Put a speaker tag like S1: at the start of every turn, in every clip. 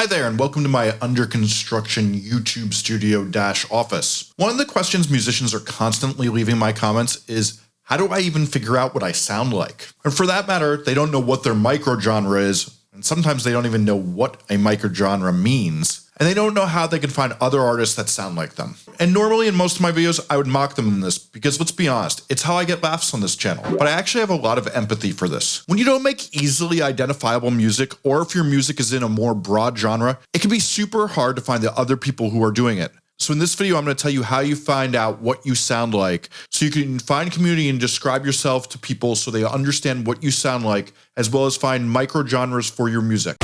S1: Hi there and welcome to my under construction YouTube studio dash office. One of the questions musicians are constantly leaving my comments is how do I even figure out what I sound like? And for that matter, they don't know what their microgenre is and sometimes they don't even know what a microgenre means and they don't know how they can find other artists that sound like them. And normally in most of my videos, I would mock them in this because let's be honest, it's how I get laughs on this channel. But I actually have a lot of empathy for this. When you don't make easily identifiable music, or if your music is in a more broad genre, it can be super hard to find the other people who are doing it. So in this video, I'm going to tell you how you find out what you sound like so you can find community and describe yourself to people so they understand what you sound like, as well as find micro genres for your music.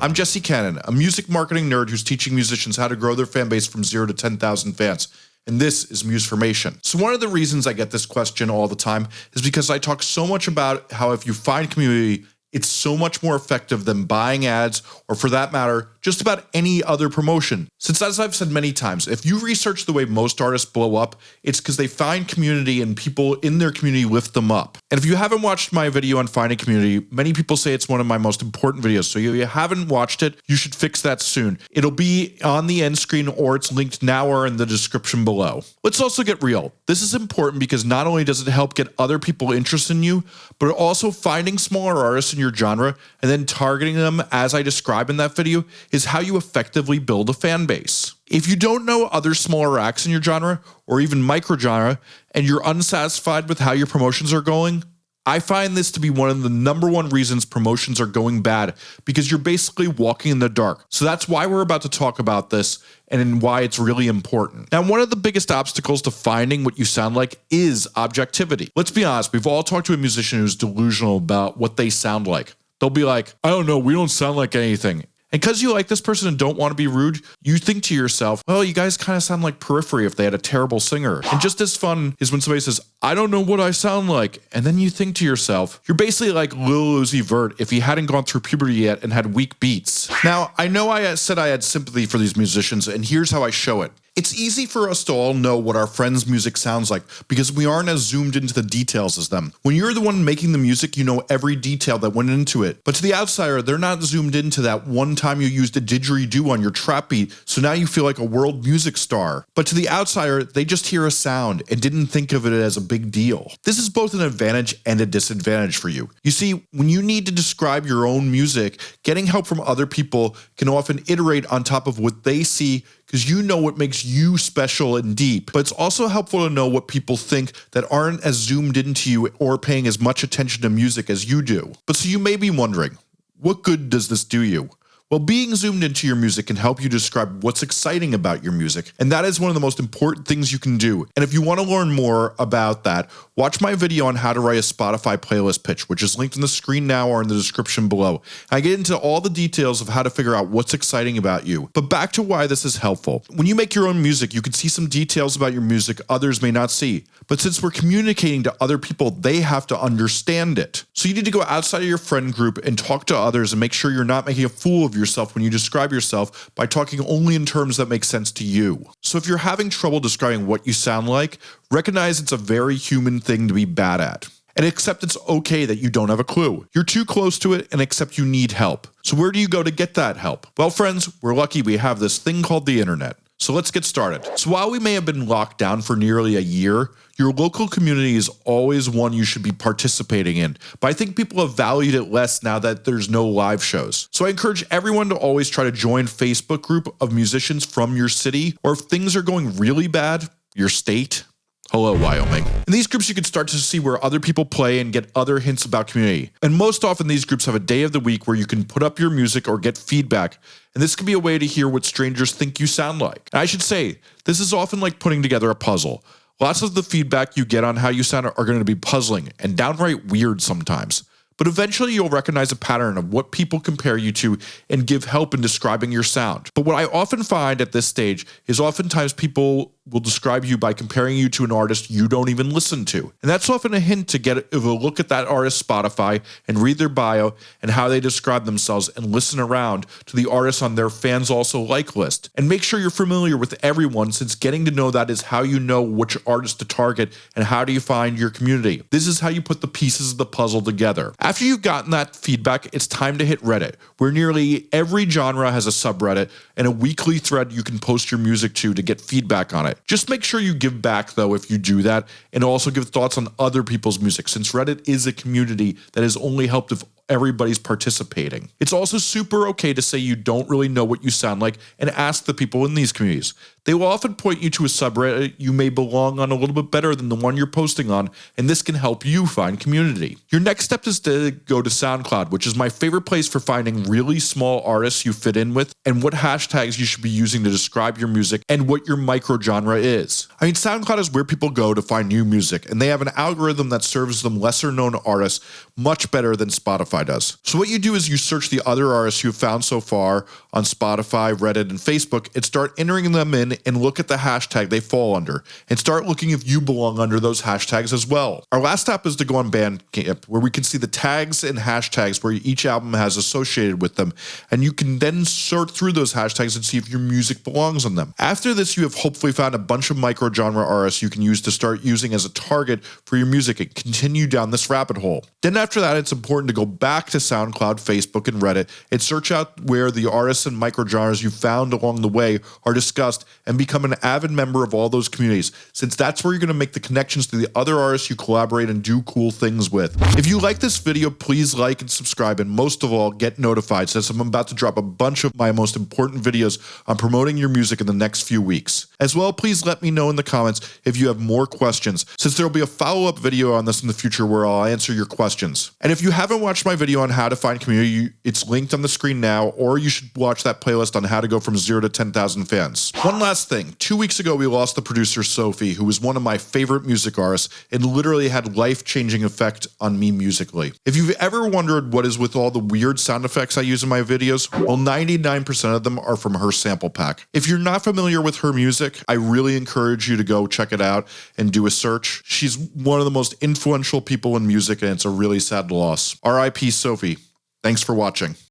S1: I'm Jesse Cannon, a music marketing nerd who's teaching musicians how to grow their fan base from zero to 10,000 fans. And this is Musformation. So one of the reasons I get this question all the time is because I talk so much about how if you find community, it's so much more effective than buying ads or for that matter, just about any other promotion. Since as I've said many times, if you research the way most artists blow up, it's because they find community and people in their community lift them up. And if you haven't watched my video on finding community, many people say it's one of my most important videos. So if you haven't watched it, you should fix that soon. It'll be on the end screen or it's linked now or in the description below. Let's also get real. This is important because not only does it help get other people interested in you, but also finding smaller artists in your genre and then targeting them as I describe in that video is how you effectively build a fan base. If you don't know other smaller acts in your genre or even micro genre and you're unsatisfied with how your promotions are going, I find this to be one of the number one reasons promotions are going bad because you're basically walking in the dark. So that's why we're about to talk about this and why it's really important. Now, one of the biggest obstacles to finding what you sound like is objectivity. Let's be honest, we've all talked to a musician who's delusional about what they sound like. They'll be like, I don't know, we don't sound like anything. And because you like this person and don't want to be rude, you think to yourself, well, you guys kind of sound like Periphery if they had a terrible singer. And just as fun is when somebody says, I don't know what I sound like. And then you think to yourself, you're basically like Lil Uzi Vert if he hadn't gone through puberty yet and had weak beats. Now, I know I said I had sympathy for these musicians, and here's how I show it. It's easy for us to all know what our friends' music sounds like because we aren't as zoomed into the details as them. When you're the one making the music, you know every detail that went into it. But to the outsider, they're not zoomed into that one time you used a didgeridoo on your trap beat, so now you feel like a world music star. But to the outsider, they just hear a sound and didn't think of it as a big deal. This is both an advantage and a disadvantage for you. You see, when you need to describe your own music, getting help from other people can often iterate on top of what they see because you know what makes you special and deep. But it's also helpful to know what people think that aren't as zoomed into you or paying as much attention to music as you do. But so you may be wondering, what good does this do you? Well, being zoomed into your music can help you describe what's exciting about your music, and that is one of the most important things you can do. And if you want to learn more about that, watch my video on how to write a Spotify playlist pitch, which is linked in the screen now or in the description below. I get into all the details of how to figure out what's exciting about you. But back to why this is helpful. When you make your own music, you can see some details about your music others may not see. But since we're communicating to other people, they have to understand it. So you need to go outside of your friend group and talk to others and make sure you're not making a fool of yourself when you describe yourself by talking only in terms that make sense to you. So if you're having trouble describing what you sound like, recognize it's a very human thing to be bad at and accept it's okay that you don't have a clue. You're too close to it and accept you need help. So where do you go to get that help? Well, friends, we're lucky we have this thing called the internet. So let's get started. So while we may have been locked down for nearly a year, your local community is always one you should be participating in, but I think people have valued it less now that there's no live shows. So I encourage everyone to always try to join Facebook group of musicians from your city, or if things are going really bad, your state, Hello, Wyoming. In these groups, you can start to see where other people play and get other hints about community. And most often, these groups have a day of the week where you can put up your music or get feedback. And this can be a way to hear what strangers think you sound like. And I should say, this is often like putting together a puzzle. Lots of the feedback you get on how you sound are going to be puzzling and downright weird sometimes. But eventually you'll recognize a pattern of what people compare you to and give help in describing your sound. But what I often find at this stage is oftentimes people will describe you by comparing you to an artist you don't even listen to. And that's often a hint to get a look at that artist's Spotify and read their bio and how they describe themselves and listen around to the artists on their fans also like list. And make sure you're familiar with everyone since getting to know that is how you know which artist to target and how do you find your community. This is how you put the pieces of the puzzle together. After you've gotten that feedback, it's time to hit Reddit, where nearly every genre has a subreddit and a weekly thread you can post your music to to get feedback on it. Just make sure you give back though if you do that and also give thoughts on other people's music since Reddit is a community that has only helped if everybody's participating. It's also super okay to say you don't really know what you sound like and ask the people in these communities. They will often point you to a subreddit you may belong on a little bit better than the one you're posting on, and this can help you find community. Your next step is to go to SoundCloud, which is my favorite place for finding really small artists you fit in with and what hashtags you should be using to describe your music and what your micro genre is. I mean, SoundCloud is where people go to find new music, and they have an algorithm that serves them lesser known artists much better than Spotify does. So what you do is you search the other artists you've found so far on Spotify, Reddit, and Facebook and start entering them in and look at the hashtag they fall under and start looking if you belong under those hashtags as well. Our last step is to go on Bandcamp where we can see the tags and hashtags where each album has associated with them and you can then sort through those hashtags and see if your music belongs on them. After this you have hopefully found a bunch of micro genre artists you can use to start using as a target for your music and continue down this rabbit hole. Then after that it's important to go back to SoundCloud, Facebook, and Reddit and search out where the artists and micro genres you found along the way are discussed and become an avid member of all those communities, since that's where you're going to make the connections to the other artists you collaborate and do cool things with. If you like this video, please like and subscribe, and most of all, get notified since I'm about to drop a bunch of my most important videos on promoting your music in the next few weeks. As well, please let me know in the comments if you have more questions, since there will be a follow-up video on this in the future where I'll answer your questions. And if you haven't watched my video on how to find community, it's linked on the screen now, or you should watch that playlist on how to go from zero to 10,000 fans. One last thing, two weeks ago we lost the producer Sophie, who was one of my favorite music artists and literally had life-changing effect on me musically. If you've ever wondered what is with all the weird sound effects I use in my videos, well 99% of them are from her sample pack. If you're not familiar with her music, I really encourage you to go check it out and do a search. She's one of the most influential people in music and it's a really sad loss. RIP Sophie. Thanks for watching.